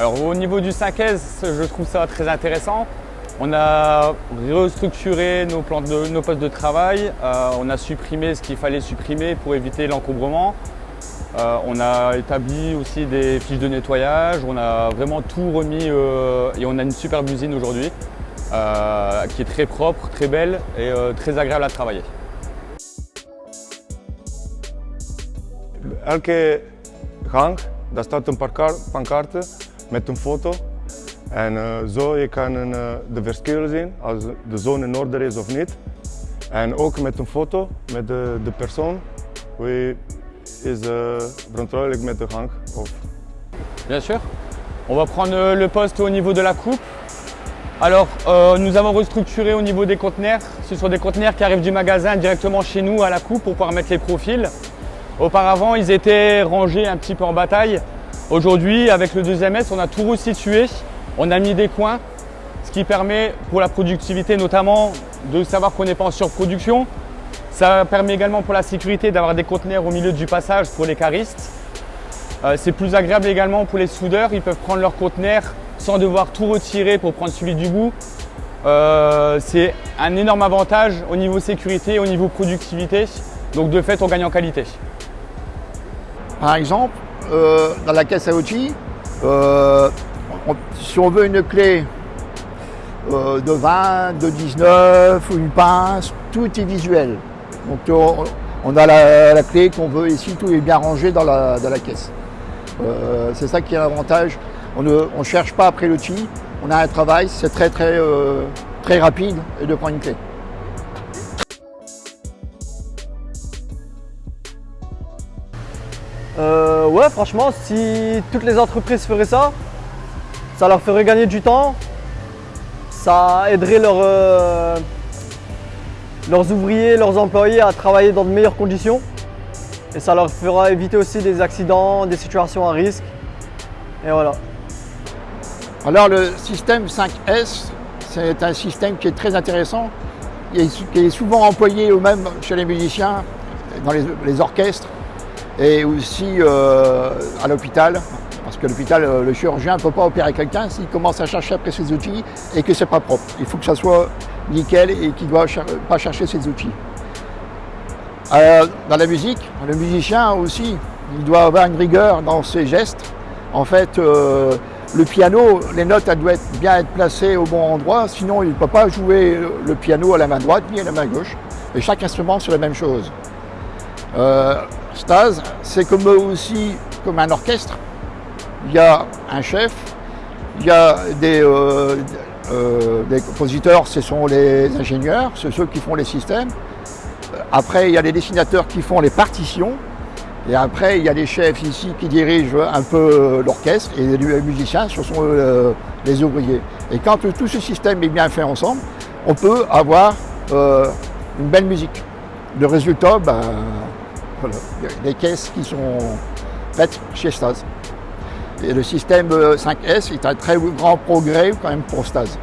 Alors au niveau du 5S, je trouve ça très intéressant. On a restructuré nos, plans de, nos postes de travail, euh, on a supprimé ce qu'il fallait supprimer pour éviter l'encombrement. Euh, on a établi aussi des fiches de nettoyage, on a vraiment tout remis euh, et on a une superbe usine aujourd'hui qui est très propre, très belle et très agréable à travailler. Met een foto En uh, zo je ook met een foto met de, de persoon, wie. Of... Bien sûr. On va prendre euh, le poste au niveau de la coupe. Alors, euh, nous avons restructuré au niveau des conteneurs. Ce sont des conteneurs qui arrivent du magasin directement chez nous à la coupe pour pouvoir mettre les profils. Auparavant, ils étaient rangés un petit peu en bataille. Aujourd'hui, avec le deuxième S, on a tout restitué on a mis des coins, ce qui permet pour la productivité notamment de savoir qu'on n'est pas en surproduction. Ça permet également pour la sécurité d'avoir des conteneurs au milieu du passage pour les caristes. Euh, c'est plus agréable également pour les soudeurs, ils peuvent prendre leurs conteneurs sans devoir tout retirer pour prendre celui du bout. Euh, c'est un énorme avantage au niveau sécurité, au niveau productivité. Donc de fait, on gagne en qualité. Par exemple, euh, dans la caisse à outils, si on veut une clé euh, de 20, de 19 ou une pince, tout est visuel. Donc on, a la, clé qu'on veut ici, tout est bien rangé dans la, caisse. Euh, c'est ça qui est l'avantage. On ne cherche pas après l'outil, on a un travail, c'est très très euh, très rapide de prendre une clé. Ouais, franchement, si toutes les entreprises feraient ça, ça leur ferait gagner du temps, ça aiderait euh, leurs ouvriers, leurs employés à travailler dans de meilleures conditions et ça leur fera éviter aussi des accidents, des situations à risque. Et voilà. Alors le système 5S, c'est un système qui est très intéressant, qui est souvent employé au même chez les musiciens, dans les, orchestres et aussi euh, à l'hôpital. Parce que l'hôpital, euh, le chirurgien ne peut pas opérer quelqu'un s'il commence à chercher après ses outils et que ce n'est pas propre. Il faut que ça soit nickel et qu'il ne doit pas chercher ses outils. Euh, dans la musique, le musicien aussi, il doit avoir une rigueur dans ses gestes. En fait, le piano, les notes elles doivent bien être placées au bon endroit, sinon il ne peut pas jouer le piano à la main droite ni à la main gauche. Et chaque instrument, c'est la même chose. C'est comme aussi comme un orchestre il y a un chef, il y a euh, euh, des, compositeurs, ce sont les ingénieurs, c'est ceux qui font les systèmes. Après, il y a les dessinateurs qui font les partitions. Et après, il y a les chefs ici qui dirigent un peu l'orchestre et les musiciens, ce sont euh, les ouvriers. Et quand tout ce système est bien fait ensemble, on peut avoir une belle musique. Le résultat, ben, les caisses qui sont faites chez Stas. Et le système 5S est un très grand progrès quand même pour Stase.